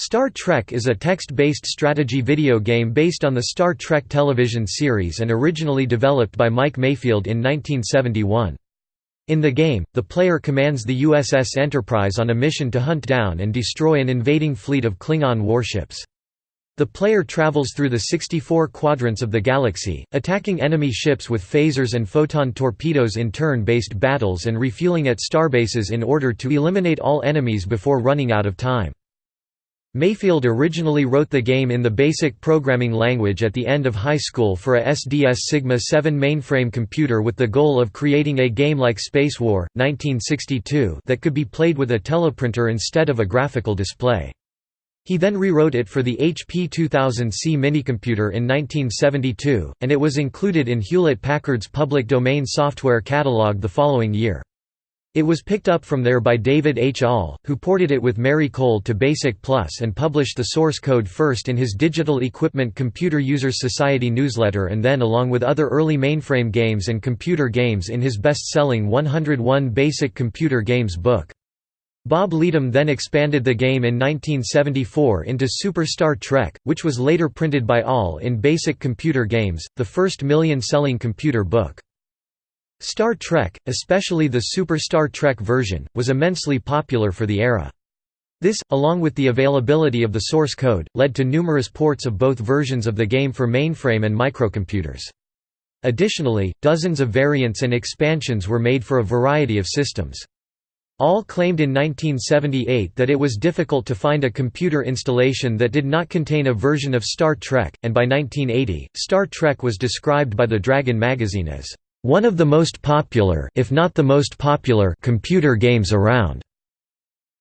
Star Trek is a text-based strategy video game based on the Star Trek television series and originally developed by Mike Mayfield in 1971. In the game, the player commands the USS Enterprise on a mission to hunt down and destroy an invading fleet of Klingon warships. The player travels through the 64 quadrants of the galaxy, attacking enemy ships with phasers and photon torpedoes in turn-based battles and refueling at starbases in order to eliminate all enemies before running out of time. Mayfield originally wrote the game in the BASIC programming language at the end of high school for a SDS Sigma 7 mainframe computer with the goal of creating a game like Space War, 1962 that could be played with a teleprinter instead of a graphical display. He then rewrote it for the HP 2000C minicomputer in 1972, and it was included in Hewlett-Packard's public domain software catalog the following year. It was picked up from there by David H. Ahl, who ported it with Mary Cole to BASIC Plus and published the source code first in his Digital Equipment Computer Users Society newsletter and then along with other early mainframe games and computer games in his best-selling 101 Basic Computer Games book. Bob Leedom then expanded the game in 1974 into Super Star Trek, which was later printed by Ahl in Basic Computer Games, the first million-selling computer book. Star Trek, especially the Super Star Trek version, was immensely popular for the era. This, along with the availability of the source code, led to numerous ports of both versions of the game for mainframe and microcomputers. Additionally, dozens of variants and expansions were made for a variety of systems. Ahl claimed in 1978 that it was difficult to find a computer installation that did not contain a version of Star Trek, and by 1980, Star Trek was described by the Dragon magazine as one of the most popular if not the most popular computer games around",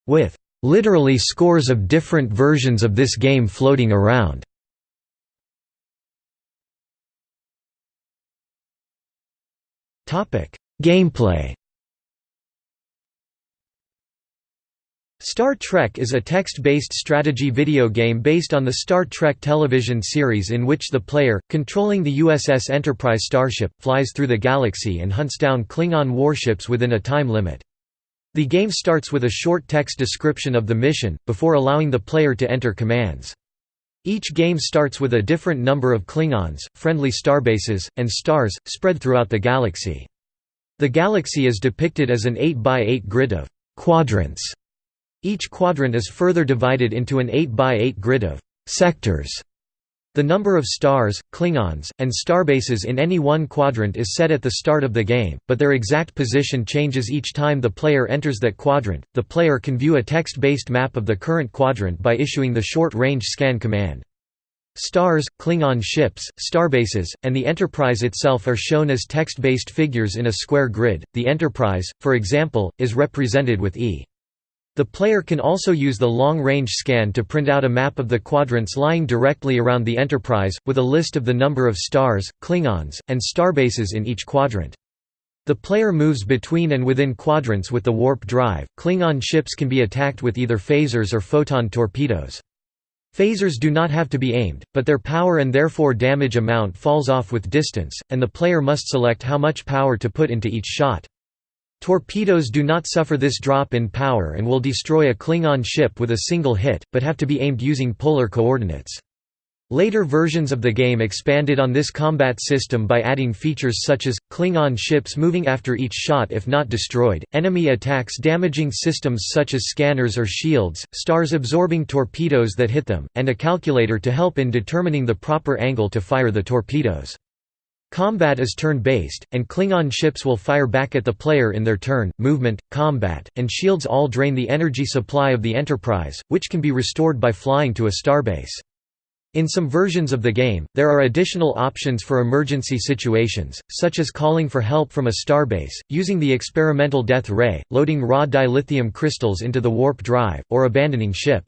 with "...literally scores of different versions of this game floating around." Topic: Gameplay Star Trek is a text-based strategy video game based on the Star Trek television series in which the player, controlling the USS Enterprise starship, flies through the galaxy and hunts down Klingon warships within a time limit. The game starts with a short text description of the mission, before allowing the player to enter commands. Each game starts with a different number of Klingons, friendly starbases, and stars, spread throughout the galaxy. The galaxy is depicted as an 8x8 grid of quadrants each quadrant is further divided into an 8 by 8 grid of sectors. The number of stars, Klingons, and starbases in any one quadrant is set at the start of the game, but their exact position changes each time the player enters that quadrant. The player can view a text-based map of the current quadrant by issuing the short-range scan command. Stars, Klingon ships, starbases, and the Enterprise itself are shown as text-based figures in a square grid. The Enterprise, for example, is represented with E. The player can also use the long-range scan to print out a map of the quadrants lying directly around the Enterprise, with a list of the number of stars, Klingons, and starbases in each quadrant. The player moves between and within quadrants with the warp drive. Klingon ships can be attacked with either phasers or photon torpedoes. Phasers do not have to be aimed, but their power and therefore damage amount falls off with distance, and the player must select how much power to put into each shot. Torpedoes do not suffer this drop in power and will destroy a Klingon ship with a single hit, but have to be aimed using polar coordinates. Later versions of the game expanded on this combat system by adding features such as, Klingon ships moving after each shot if not destroyed, enemy attacks damaging systems such as scanners or shields, stars absorbing torpedoes that hit them, and a calculator to help in determining the proper angle to fire the torpedoes. Combat is turn-based, and Klingon ships will fire back at the player in their turn. Movement, combat, and shields all drain the energy supply of the Enterprise, which can be restored by flying to a starbase. In some versions of the game, there are additional options for emergency situations, such as calling for help from a starbase, using the experimental death ray, loading raw dilithium crystals into the warp drive, or abandoning ship.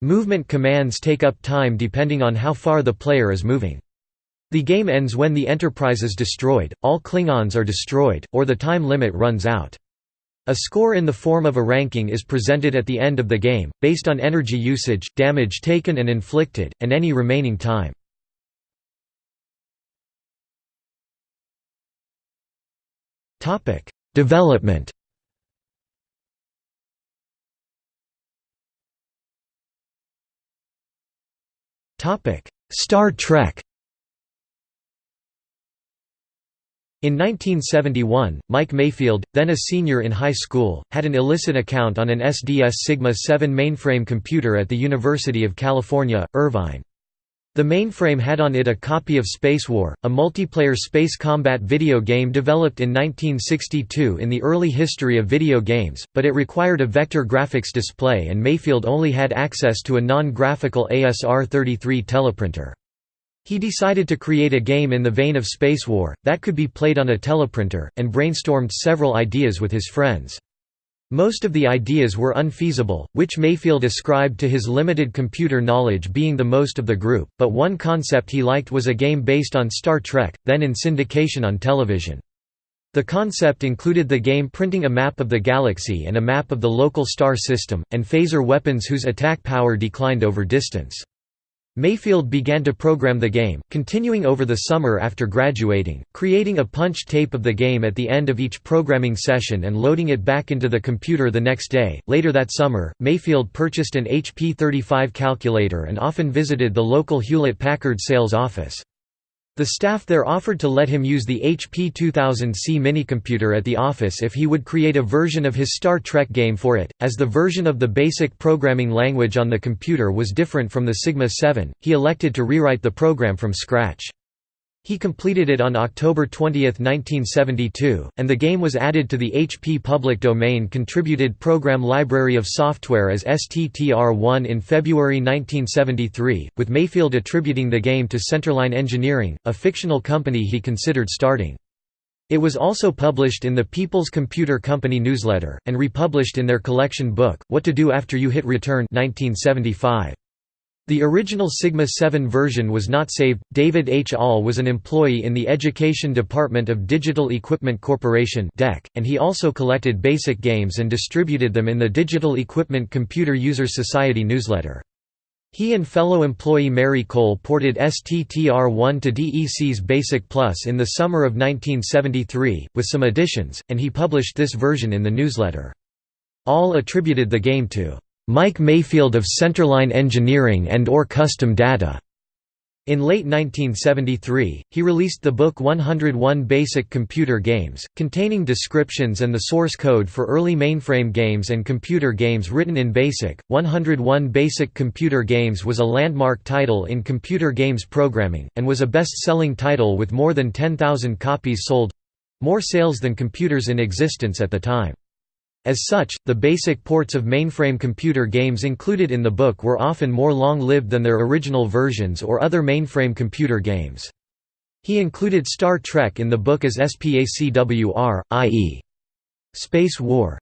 Movement commands take up time depending on how far the player is moving. The game ends when the Enterprise is destroyed, all Klingons are destroyed, or the time limit runs out. A score in the form of a ranking is presented at the end of the game, based on energy usage, damage taken and inflicted, and any remaining time. Development Star Trek In 1971, Mike Mayfield, then a senior in high school, had an illicit account on an SDS Sigma 7 mainframe computer at the University of California, Irvine. The mainframe had on it a copy of Space War, a multiplayer space combat video game developed in 1962 in the early history of video games, but it required a vector graphics display and Mayfield only had access to a non-graphical ASR-33 teleprinter. He decided to create a game in the vein of Space War, that could be played on a teleprinter, and brainstormed several ideas with his friends. Most of the ideas were unfeasible, which Mayfield ascribed to his limited computer knowledge being the most of the group, but one concept he liked was a game based on Star Trek, then in syndication on television. The concept included the game printing a map of the galaxy and a map of the local star system, and phaser weapons whose attack power declined over distance. Mayfield began to program the game, continuing over the summer after graduating, creating a punch tape of the game at the end of each programming session and loading it back into the computer the next day. Later that summer, Mayfield purchased an HP 35 calculator and often visited the local Hewlett Packard sales office. The staff there offered to let him use the HP 2000C minicomputer at the office if he would create a version of his Star Trek game for it. As the version of the basic programming language on the computer was different from the Sigma 7, he elected to rewrite the program from scratch. He completed it on October 20, 1972, and the game was added to the HP Public Domain Contributed Program Library of Software as STTR-1 in February 1973, with Mayfield attributing the game to Centerline Engineering, a fictional company he considered starting. It was also published in the People's Computer Company newsletter, and republished in their collection book, What to Do After You Hit Return 1975. The original Sigma 7 version was not saved. David H. Ahl was an employee in the Education Department of Digital Equipment Corporation and he also collected BASIC games and distributed them in the Digital Equipment Computer Users Society newsletter. He and fellow employee Mary Cole ported STTR-1 to DEC's BASIC Plus in the summer of 1973, with some additions, and he published this version in the newsletter. Ahl attributed the game to Mike Mayfield of Centerline Engineering and or Custom Data. In late 1973, he released the book 101 Basic Computer Games, containing descriptions and the source code for early mainframe games and computer games written in BASIC. 101 Basic Computer Games was a landmark title in computer games programming, and was a best-selling title with more than 10,000 copies sold—more sales than computers in existence at the time. As such, the basic ports of mainframe computer games included in the book were often more long-lived than their original versions or other mainframe computer games. He included Star Trek in the book as SPACWR, i.e. Space War.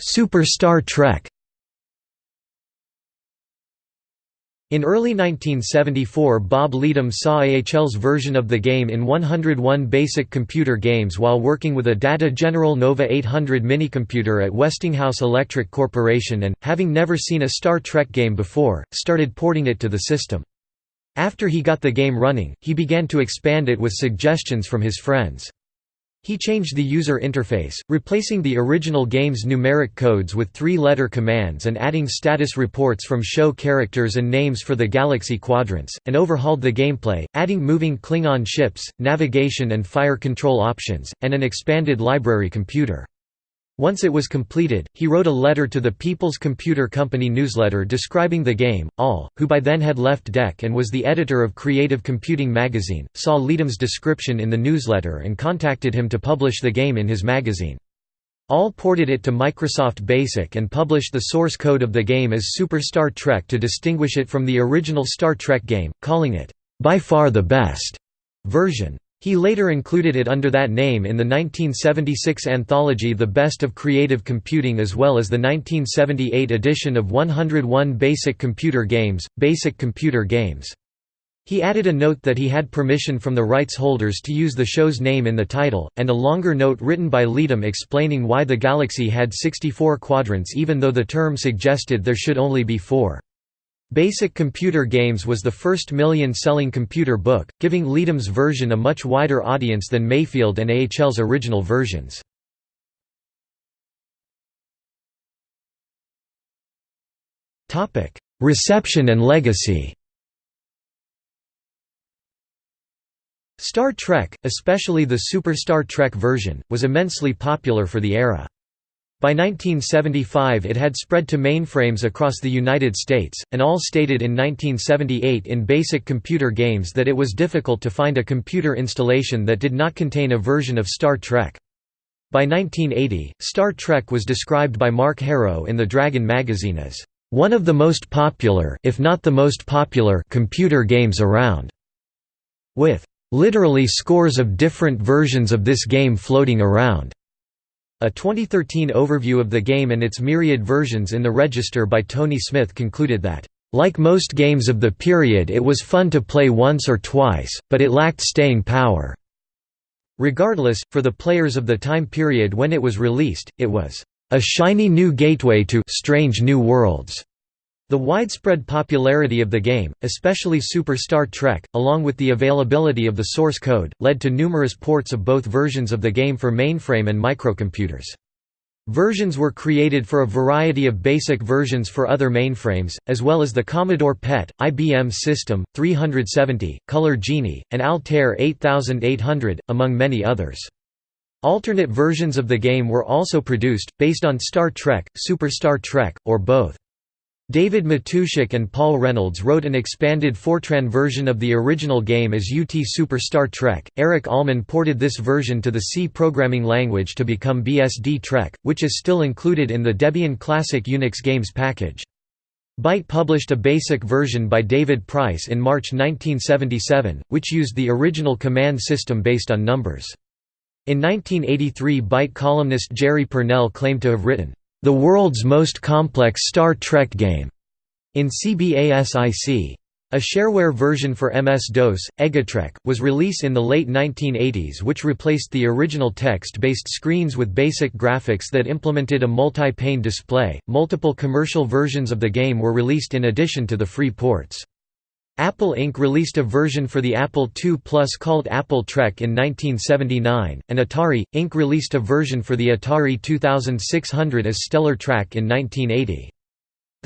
Super Star Trek In early 1974 Bob Leedom saw AHL's version of the game in 101 Basic Computer Games while working with a Data General Nova 800 minicomputer at Westinghouse Electric Corporation and, having never seen a Star Trek game before, started porting it to the system. After he got the game running, he began to expand it with suggestions from his friends. He changed the user interface, replacing the original game's numeric codes with three-letter commands and adding status reports from show characters and names for the galaxy quadrants, and overhauled the gameplay, adding moving Klingon ships, navigation and fire control options, and an expanded library computer. Once it was completed, he wrote a letter to the People's Computer Company newsletter describing the game. Ahl, who by then had left DEC and was the editor of Creative Computing magazine, saw Leedom's description in the newsletter and contacted him to publish the game in his magazine. Ahl ported it to Microsoft BASIC and published the source code of the game as Super Star Trek to distinguish it from the original Star Trek game, calling it, "...by far the best," version. He later included it under that name in the 1976 anthology The Best of Creative Computing as well as the 1978 edition of 101 Basic Computer Games, Basic Computer Games. He added a note that he had permission from the rights holders to use the show's name in the title, and a longer note written by Leedom explaining why the galaxy had 64 quadrants even though the term suggested there should only be four. Basic Computer Games was the first million-selling computer book, giving Leedom's version a much wider audience than Mayfield and AHL's original versions. Reception and legacy Star Trek, especially the Super Star Trek version, was immensely popular for the era. By 1975 it had spread to mainframes across the United States, and Ahl stated in 1978 in basic computer games that it was difficult to find a computer installation that did not contain a version of Star Trek. By 1980, Star Trek was described by Mark Herro in the Dragon magazine as, "...one of the most popular if not the most popular computer games around." With literally scores of different versions of this game floating around. A 2013 overview of the game and its myriad versions in the Register by Tony Smith concluded that, "...like most games of the period it was fun to play once or twice, but it lacked staying power." Regardless, for the players of the time period when it was released, it was, "...a shiny new gateway to strange new worlds." The widespread popularity of the game, especially Super Star Trek, along with the availability of the source code, led to numerous ports of both versions of the game for mainframe and microcomputers. Versions were created for a variety of basic versions for other mainframes, as well as the Commodore PET, IBM System, 370, Color Genie, and Altair 8800, among many others. Alternate versions of the game were also produced, based on Star Trek, Super Star Trek, or both. David Matuszak and Paul Reynolds wrote an expanded Fortran version of the original game as UT Super Star Trek. Eric Allman ported this version to the C programming language to become BSD Trek, which is still included in the Debian Classic Unix Games package. Byte published a basic version by David Price in March 1977, which used the original command system based on numbers. In 1983 Byte columnist Jerry Pournelle claimed to have written, the world's most complex Star Trek game, in CBASIC. A shareware version for MS-DOS, Egatrek, was released in the late 1980s which replaced the original text-based screens with basic graphics that implemented a multi-pane display. Multiple commercial versions of the game were released in addition to the free ports. Apple Inc. released a version for the Apple II Plus called Apple Trek in 1979, and Atari, Inc. released a version for the Atari 2600 as Stellar Track in 1980.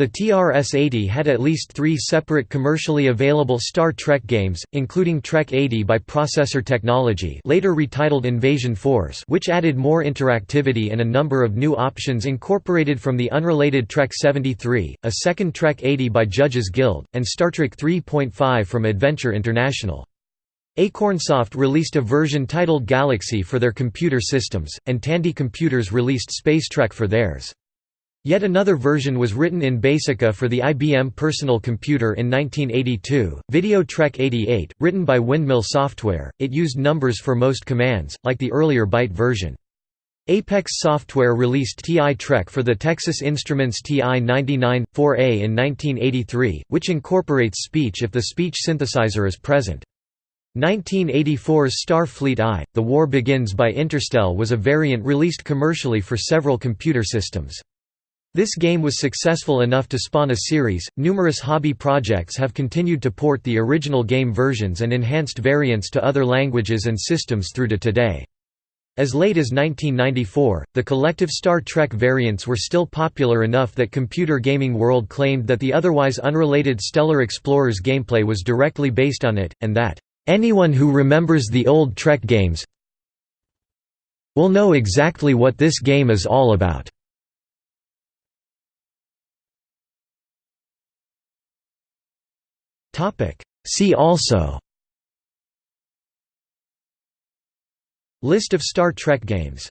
The TRS-80 had at least three separate commercially available Star Trek games, including Trek 80 by Processor Technology later retitled Invasion Force which added more interactivity and a number of new options incorporated from the unrelated Trek 73, a second Trek 80 by Judges Guild, and Star Trek 3.5 from Adventure International. Acornsoft released a version titled Galaxy for their computer systems, and Tandy Computers released Spacetrek for theirs. Yet another version was written in Basica for the IBM Personal Computer in 1982, Video Trek 88, written by Windmill Software. It used numbers for most commands, like the earlier Byte version. Apex Software released TI Trek for the Texas Instruments TI-99, 4A in 1983, which incorporates speech if the speech synthesizer is present. 1984's Starfleet I, The War Begins by Interstel was a variant released commercially for several computer systems. This game was successful enough to spawn a series. Numerous hobby projects have continued to port the original game versions and enhanced variants to other languages and systems through to today. As late as 1994, the collective Star Trek variants were still popular enough that Computer Gaming World claimed that the otherwise unrelated Stellar Explorers gameplay was directly based on it, and that, "...anyone who remembers the old Trek games will know exactly what this game is all about." See also. List of Star Trek games